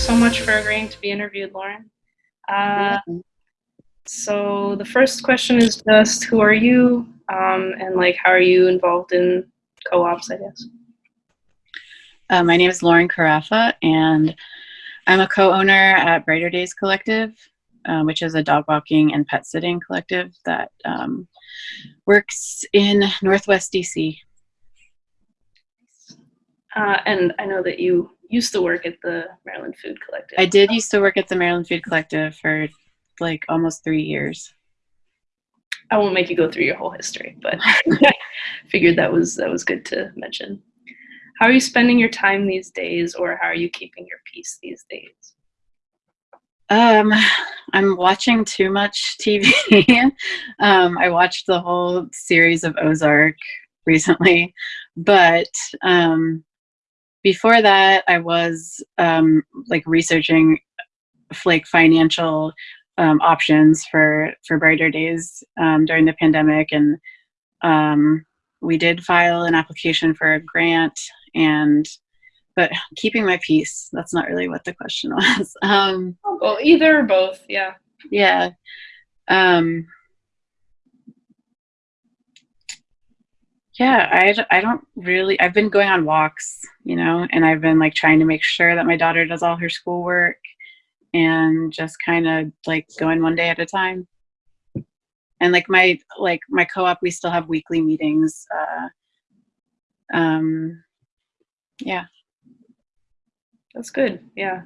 so much for agreeing to be interviewed, Lauren. Uh, so the first question is just who are you um, and like how are you involved in co-ops, I guess? Uh, my name is Lauren Carafa and I'm a co-owner at Brighter Days Collective, um, which is a dog walking and pet sitting collective that um, works in Northwest DC. Uh, and I know that you used to work at the Maryland Food Collective. I did used to work at the Maryland Food Collective for like almost three years. I won't make you go through your whole history, but figured that was that was good to mention. How are you spending your time these days, or how are you keeping your peace these days? Um, I'm watching too much TV. um, I watched the whole series of Ozark recently, but um, before that, I was um, like researching like financial um, options for for brighter days um, during the pandemic, and um, we did file an application for a grant. And but keeping my peace. That's not really what the question was. Um, well, either or both. Yeah. Yeah. Um, yeah, I, I don't really, I've been going on walks, you know, and I've been like trying to make sure that my daughter does all her schoolwork and just kind of like going one day at a time. And like my, like my co-op, we still have weekly meetings. Uh, um, yeah. That's good. Yeah.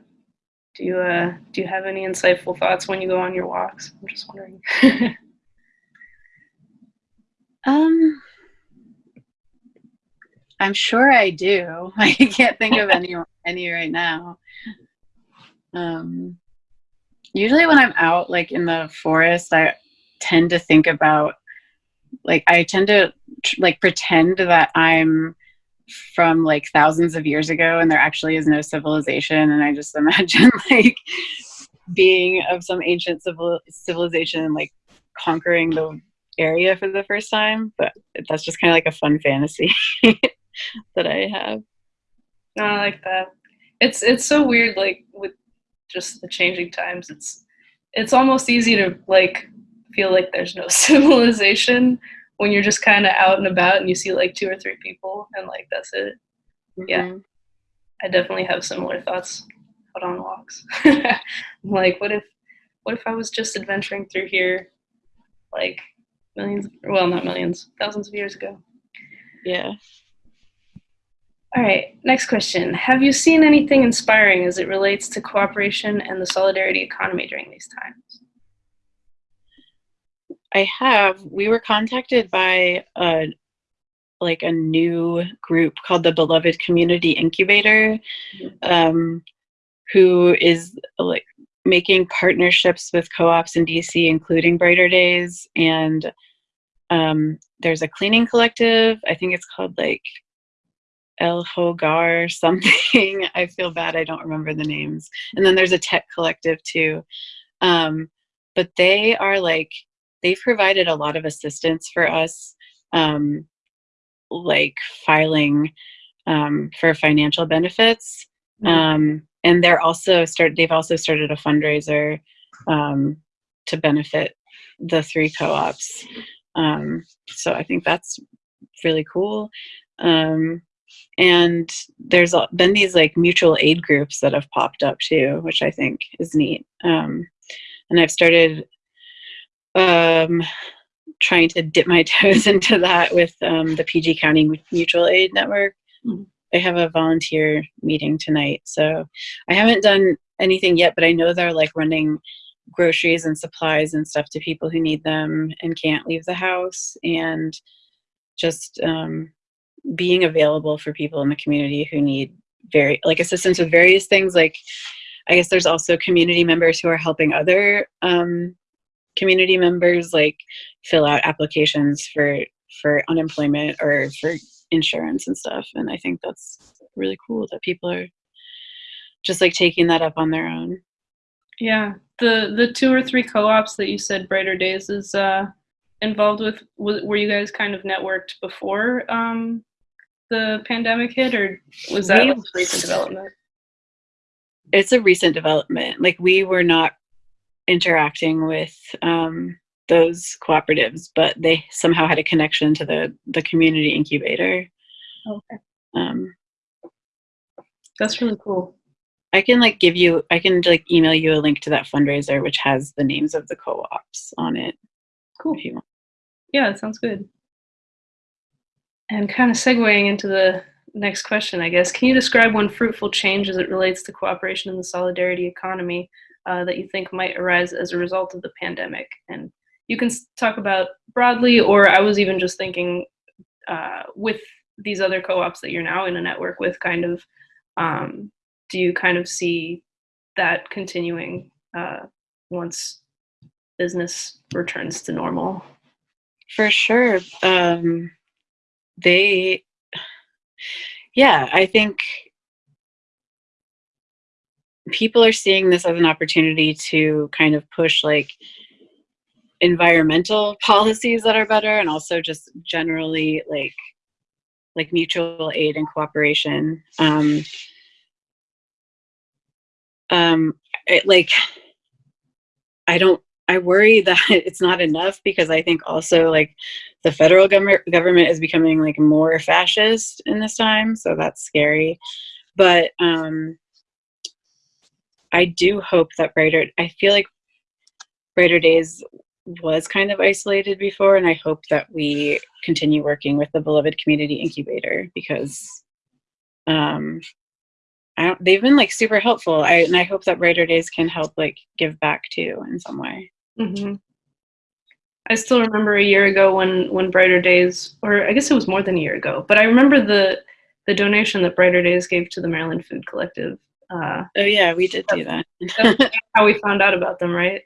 Do you, uh, do you have any insightful thoughts when you go on your walks? I'm just wondering. um, I'm sure I do. I can't think of any any right now. Um, usually when I'm out like in the forest, I tend to think about like I tend to like pretend that I'm from like thousands of years ago and there actually is no civilization and I just imagine like being of some ancient civil civilization like conquering the area for the first time but that's just kind of like a fun fantasy that I have. I like that. It's it's so weird, like with just the changing times. It's it's almost easy to like feel like there's no civilization when you're just kind of out and about and you see like two or three people and like that's it. Mm-hmm. Yeah, I definitely have similar thoughts out on walks. Like, what if what if I was just adventuring through here, like millions? Well, not millions, thousands of years ago. Yeah. All right, next question. Have you seen anything inspiring as it relates to cooperation and the solidarity economy during these times? I have. We were contacted by a like a new group called the Beloved Community Incubator, mm-hmm. um, who is like making partnerships with co-ops in DC, including Brighter Days, and um, there's a cleaning collective. I think it's called like El Hogar something. I feel bad I don't remember the names. And then there's a tech collective too. Um, but they are like, they've provided a lot of assistance for us, um, like filing um, for financial benefits. Mm-hmm. Um, and they're also start. They've also started a fundraiser um, to benefit the three co-ops. Um, so I think that's really cool. Um, and there's been these like mutual aid groups that have popped up too which i think is neat um, and i've started um, trying to dip my toes into that with um, the pg county mutual aid network mm-hmm. i have a volunteer meeting tonight so i haven't done anything yet but i know they're like running groceries and supplies and stuff to people who need them and can't leave the house and just um, being available for people in the community who need very like assistance with various things like i guess there's also community members who are helping other um, community members like fill out applications for for unemployment or for insurance and stuff and i think that's really cool that people are just like taking that up on their own. Yeah the the two or three co-ops that you said brighter days is uh involved with were you guys kind of networked before um the pandemic hit, or was that we, recent development? it's a recent development. Like we were not interacting with um, those cooperatives, but they somehow had a connection to the the community incubator. Okay. Um, That's really cool. I can like give you, I can like email you a link to that fundraiser, which has the names of the co-ops on it Cool. if you want. Yeah, that sounds good. And kind of segueing into the next question, I guess, can you describe one fruitful change as it relates to cooperation in the solidarity economy uh, that you think might arise as a result of the pandemic? And you can talk about broadly, or I was even just thinking uh, with these other co-ops that you're now in a network with, kind of, um, do you kind of see that continuing uh, once business returns to normal? For sure. Um, they, yeah, I think people are seeing this as an opportunity to kind of push like environmental policies that are better and also just generally like like mutual aid and cooperation. Um um it, like i don't i worry that it's not enough because i think also like the federal government government is becoming like more fascist in this time so that's scary. But um i do hope that brighter i feel like brighter days was kind of isolated before and i hope that we continue working with the beloved community incubator because um they've been like super helpful. I, and i hope that brighter days can help like give back too in some way. Hmm I still remember a year ago when when Brighter Days, or I guess it was more than a year ago, but I remember the the donation that Brighter Days gave to the Maryland Food Collective. Uh, oh yeah we did do that that's how we found out about them, right?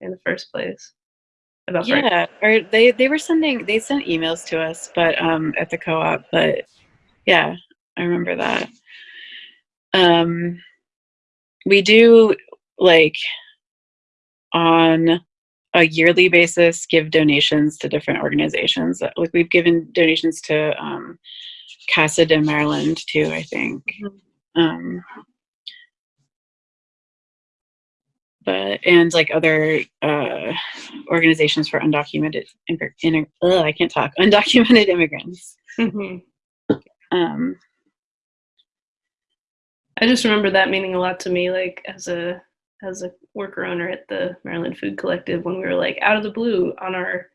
In the first place. About Brighter- yeah or they they were sending they sent emails to us but um at the co-op but yeah i remember that um we do like on a yearly basis give donations to different organizations like we've given donations to um casa de maryland too i think Mhm. um but and like other uh organizations for undocumented in, ugh, i can't talk undocumented immigrants Mhm. um I just remember that meaning a lot to me, like as a as a worker owner at the Maryland Food Collective when we were like out of the blue on our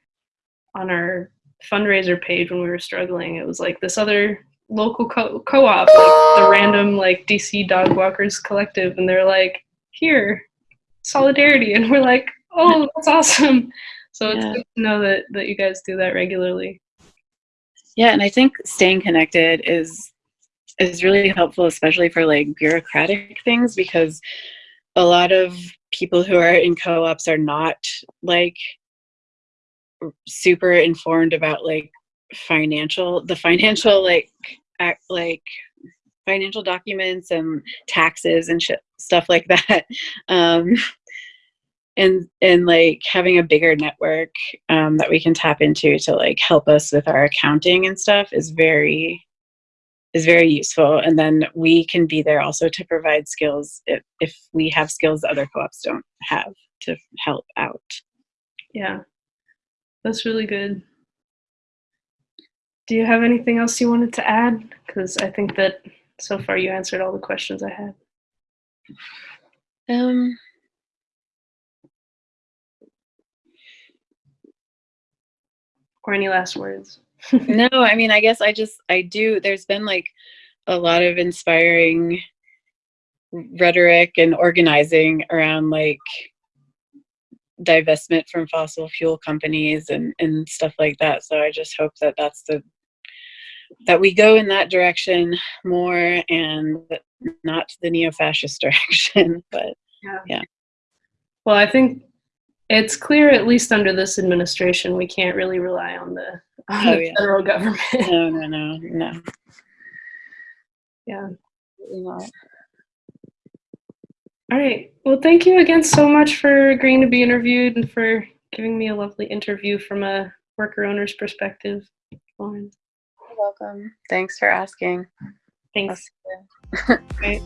on our fundraiser page when we were struggling. It was like this other local co- co-op, like the random like DC Dog Walkers Collective, and they're like, here, solidarity, and we're like, oh, that's awesome. So it's Yeah. good to know that that you guys do that regularly. yeah and i think staying connected is is really helpful especially for like bureaucratic things because a lot of people who are in co-ops are not like super informed about like financial the financial like act like financial documents and taxes and shit, stuff like that. Um and and like having a bigger network um, that we can tap into to like help us with our accounting and stuff is very is very useful and then we can be there also to provide skills if, if we have skills that other co-ops don't have to help out Yeah, that's really good. Do you have anything else you wanted to add? Because I think that so far you answered all the questions I had. um Or any last words? No i mean i guess i just i do there's been like a lot of inspiring rhetoric and organizing around like divestment from fossil fuel companies and and stuff like that so i just hope that that's the that we go in that direction more and not the neo-fascist direction but yeah. Well, I think it's clear, at least under this administration, we can't really rely on the, on Oh, the yeah. federal government. no no no no yeah. not. All right. Well, thank you again so much for agreeing to be interviewed and for giving me a lovely interview from a worker owner's perspective. Lauren. You're welcome thanks for asking Thanks. Right.